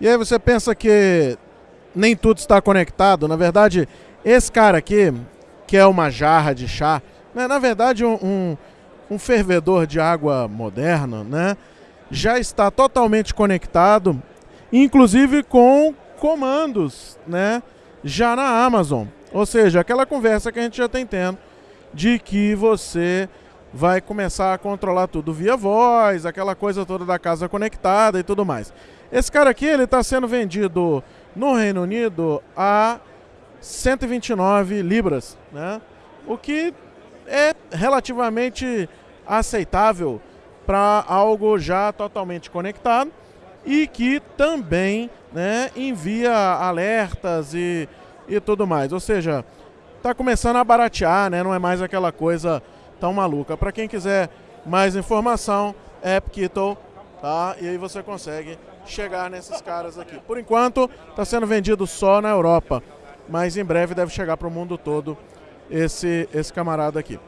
E aí você pensa que nem tudo está conectado. Na verdade, esse cara aqui, que é uma jarra de chá, né, na verdade um, um, um fervedor de água moderno, né, já está totalmente conectado, inclusive com comandos, né, já na Amazon. Ou seja, aquela conversa que a gente já tem tendo de que você vai começar a controlar tudo via voz, aquela coisa toda da casa conectada e tudo mais. Esse cara aqui, ele está sendo vendido no Reino Unido a 129 libras, né? O que é relativamente aceitável para algo já totalmente conectado e que também né, envia alertas e, e tudo mais. Ou seja, está começando a baratear, né? não é mais aquela coisa tão maluca. Para quem quiser mais informação, AppKittle, tá? E aí você consegue chegar nesses caras aqui. Por enquanto, está sendo vendido só na Europa, mas em breve deve chegar para o mundo todo esse, esse camarada aqui.